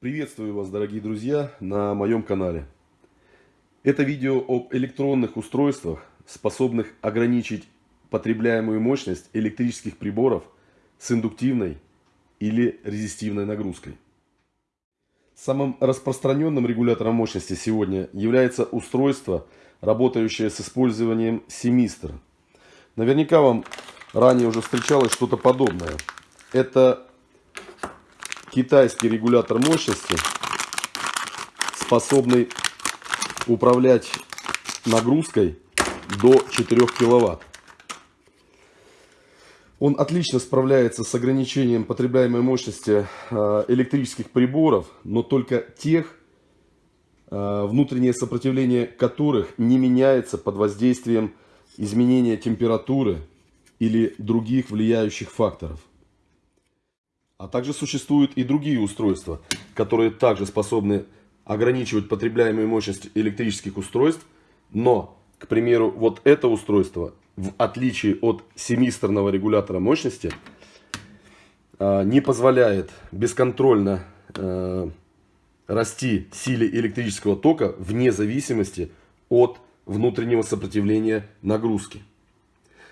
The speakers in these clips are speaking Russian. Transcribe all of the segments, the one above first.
Приветствую вас, дорогие друзья, на моем канале. Это видео об электронных устройствах, способных ограничить потребляемую мощность электрических приборов с индуктивной или резистивной нагрузкой. Самым распространенным регулятором мощности сегодня является устройство, работающее с использованием семистр. Наверняка вам ранее уже встречалось что-то подобное. Это китайский регулятор мощности, способный управлять нагрузкой до 4 киловатт. Он отлично справляется с ограничением потребляемой мощности э, электрических приборов, но только тех, э, внутреннее сопротивление которых не меняется под воздействием изменения температуры или других влияющих факторов. А также существуют и другие устройства, которые также способны ограничивать потребляемую мощность электрических устройств, но, к примеру, вот это устройство, в отличие от семисторного регулятора мощности, а, не позволяет бесконтрольно а, расти силе электрического тока вне зависимости от внутреннего сопротивления нагрузки.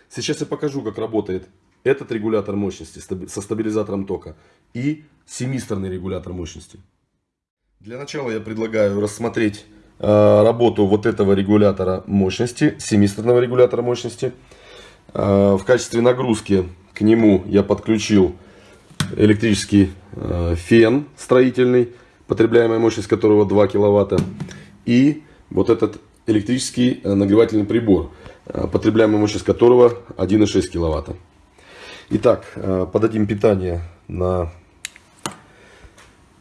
Сейчас я покажу, как работает этот регулятор мощности со стабилизатором тока и семисторный регулятор мощности. Для начала я предлагаю рассмотреть э, работу вот этого регулятора мощности, семисторного регулятора мощности. Э, в качестве нагрузки к нему я подключил электрический э, фен строительный, потребляемая мощность которого 2 киловатта. И вот этот электрический э, нагревательный прибор, э, потребляемая мощность которого 1,6 киловатта. Итак, э, подадим питание на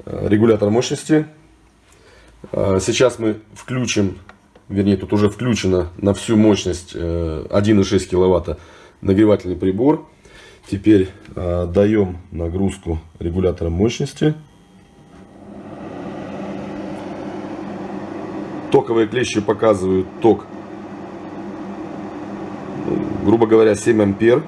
э, регулятор мощности. Э, сейчас мы включим, вернее тут уже включено на всю мощность 1,6 киловатта нагревательный прибор. Теперь даем нагрузку регулятора мощности. Токовые клещи показывают ток, грубо говоря, 7 ампер.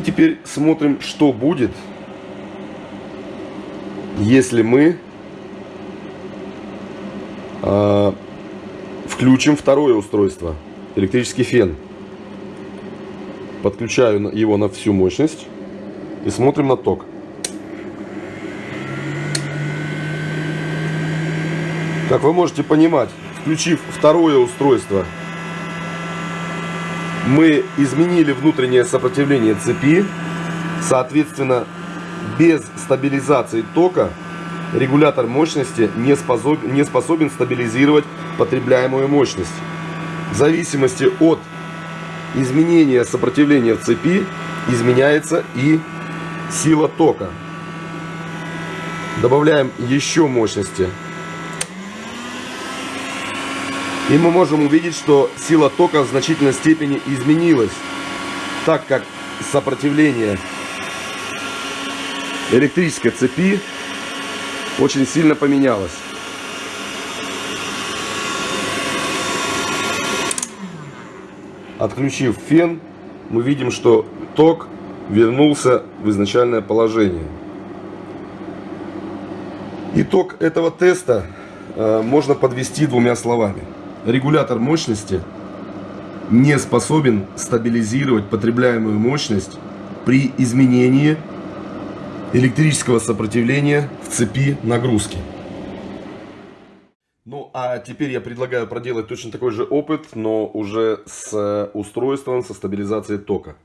И теперь смотрим, что будет, если мы э, включим второе устройство, электрический фен. Подключаю его на всю мощность и смотрим на ток. Как вы можете понимать, включив второе устройство мы изменили внутреннее сопротивление цепи. Соответственно, без стабилизации тока регулятор мощности не способен, не способен стабилизировать потребляемую мощность. В зависимости от изменения сопротивления в цепи изменяется и сила тока. Добавляем еще мощности. И мы можем увидеть, что сила тока в значительной степени изменилась, так как сопротивление электрической цепи очень сильно поменялось. Отключив фен, мы видим, что ток вернулся в изначальное положение. Итог этого теста э, можно подвести двумя словами регулятор мощности не способен стабилизировать потребляемую мощность при изменении электрического сопротивления в цепи нагрузки. Ну а теперь я предлагаю проделать точно такой же опыт, но уже с устройством со стабилизацией тока.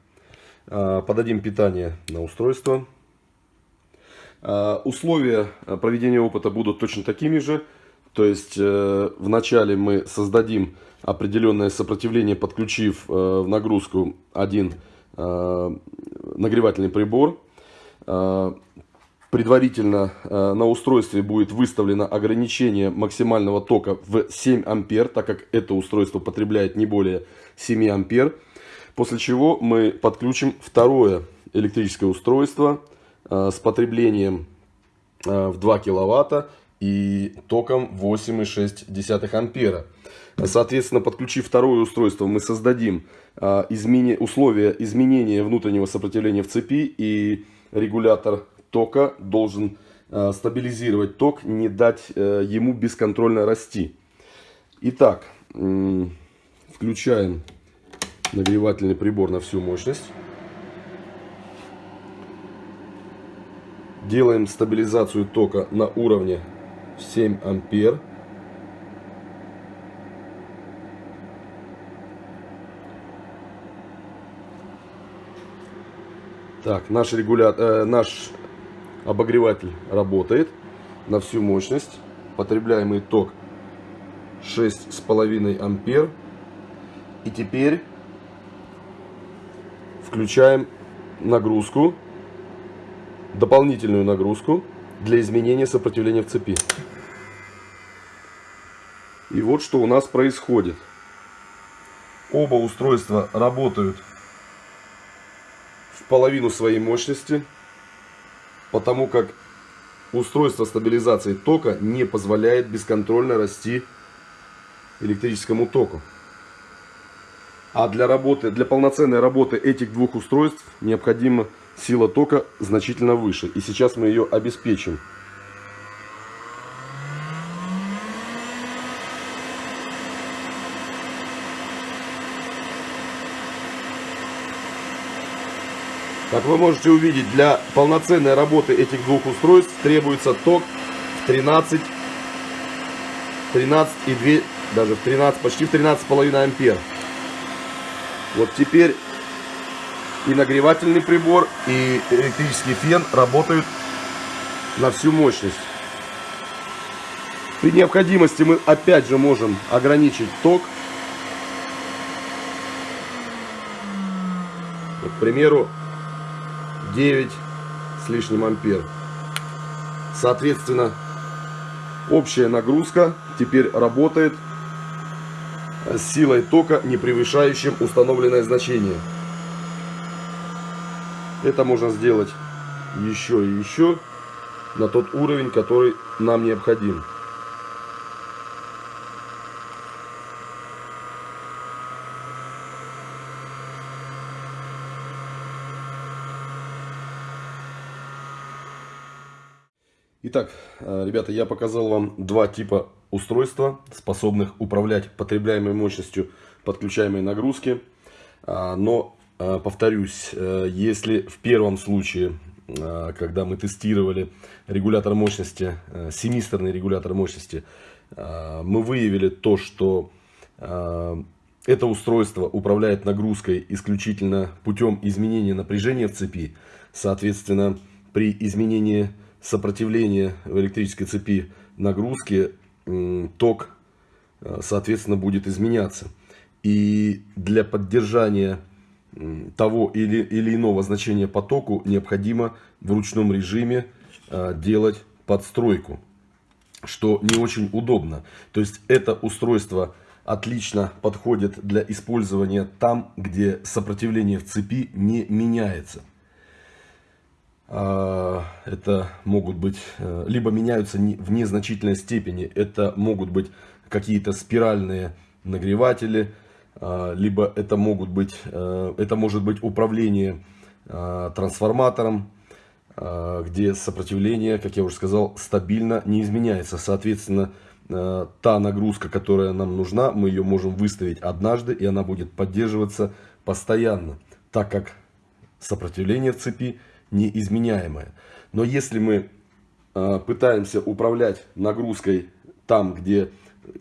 А, подадим питание на устройство. А, условия проведения опыта будут точно такими же. То есть э, вначале мы создадим определенное сопротивление, подключив э, в нагрузку один э, нагревательный прибор. Э, предварительно э, на устройстве будет выставлено ограничение максимального тока в 7 ампер, так как это устройство потребляет не более 7 ампер. После чего мы подключим второе электрическое устройство э, с потреблением э, в 2 киловатта и током 8,6 ампера. Соответственно, подключив второе устройство, мы создадим а, измени... условия изменения внутреннего сопротивления в цепи, и регулятор тока должен а, стабилизировать ток, не дать а, ему бесконтрольно расти. Итак, включаем нагревательный прибор на всю мощность. Делаем стабилизацию тока на уровне 7 ампер. Так, наш регулятор, э, наш обогреватель работает на всю мощность. Потребляемый ток 6,5 ампер. И теперь включаем нагрузку, дополнительную нагрузку для изменения сопротивления в цепи. И вот что у нас происходит. Оба устройства работают в половину своей мощности, потому как устройство стабилизации тока не позволяет бесконтрольно расти электрическому току. А для работы, для полноценной работы этих двух устройств необходима сила тока значительно выше. И сейчас мы ее обеспечим. Как вы можете увидеть, для полноценной работы этих двух устройств требуется ток в 13, 13 и 2, даже в 13, почти в 13,5 ампер. Вот теперь и нагревательный прибор, и электрический фен работают на всю мощность. При необходимости мы опять же можем ограничить ток. Вот, к примеру, 9 с лишним ампер. Соответственно, общая нагрузка теперь работает с силой тока, не превышающим установленное значение. Это можно сделать еще и еще на тот уровень, который нам необходим. Итак, э, ребята, я показал вам два типа устройства, способных управлять потребляемой мощностью подключаемой нагрузки. А, но, э, повторюсь, э, если в первом случае, когда мы тестировали регулятор мощности, семисторный регулятор мощности, мы выявили то, что это устройство управляет нагрузкой исключительно путем изменения напряжения в цепи. Соответственно, при изменении сопротивление в электрической цепи нагрузки, ток, э, соответственно, будет изменяться. И для поддержания того или, или иного значения по току необходимо в ручном режиме э, делать подстройку, что не очень удобно. То есть это устройство отлично подходит для использования там, где сопротивление в цепи не меняется. А, это могут быть, э, либо меняются в незначительной степени, это могут быть какие-то спиральные нагреватели, а, либо это могут быть, э, это может быть управление а, трансформатором, где сопротивление, как я уже сказал, стабильно не изменяется. Соответственно, э, та нагрузка, которая нам нужна, мы ее можем выставить однажды, и она будет поддерживаться постоянно, так как сопротивление в цепи неизменяемое. Но если мы э, пытаемся управлять нагрузкой там, где,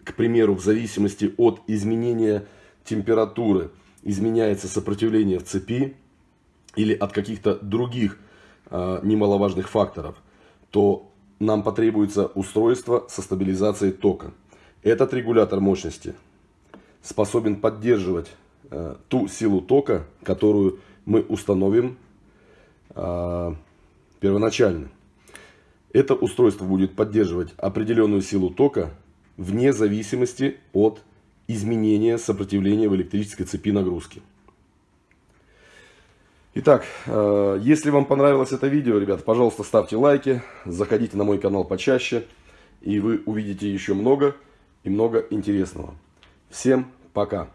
к примеру, в зависимости от изменения температуры изменяется сопротивление в цепи или от каких-то других э, немаловажных факторов, то нам потребуется устройство со стабилизацией тока. Этот регулятор мощности способен поддерживать э, ту силу тока, которую мы установим а, первоначально. Это устройство будет поддерживать определенную силу тока вне зависимости от изменения сопротивления в электрической цепи нагрузки. Итак, а, если вам понравилось это видео, ребят, пожалуйста, ставьте лайки, заходите на мой канал почаще. и вы увидите еще много и много интересного. Всем пока!